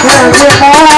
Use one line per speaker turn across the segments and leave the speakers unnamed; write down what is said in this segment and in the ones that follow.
你俩别嗨了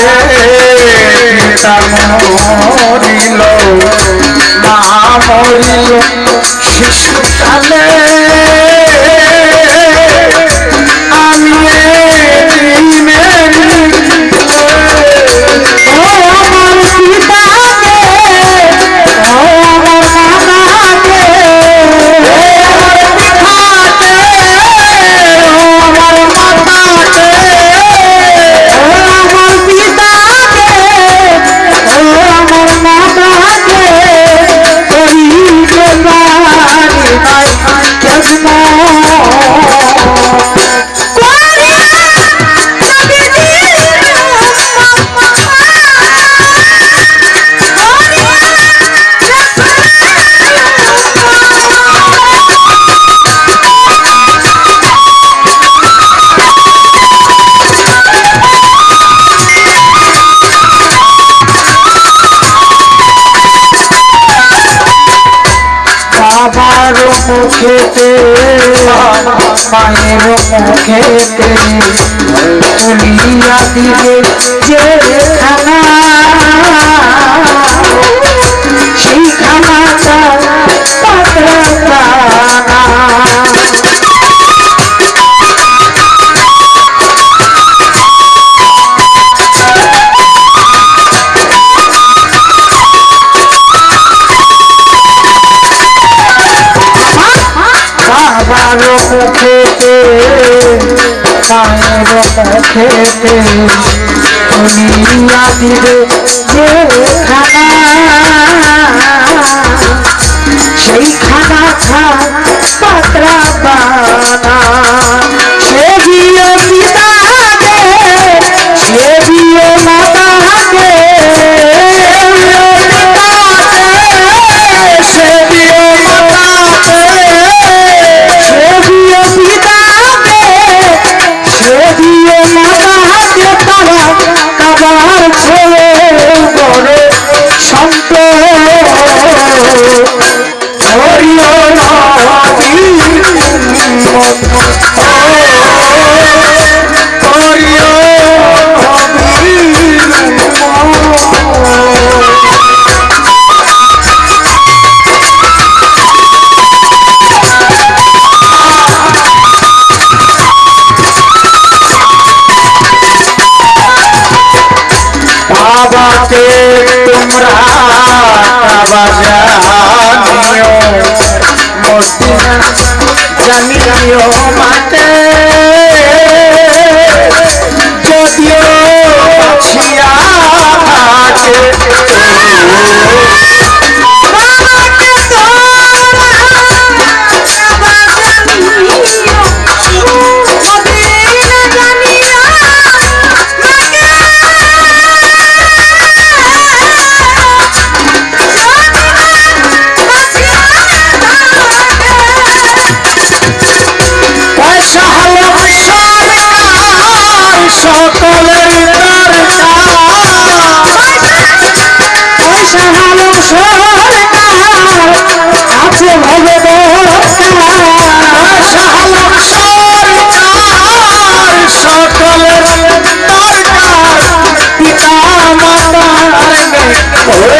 পিতা মরিল মা মরিল শিশুকালে
Bye.
বাবার মুখেতে মায়ের মুখেতে তুলিয়া দিবে যে খানা। সেই খানা খেতে পায়ের খেতে। উনি দিবে যে খানা। কে তোমরা জানিও জানিও মাতে Come on,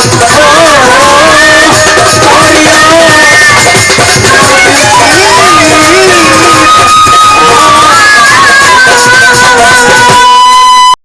Bye.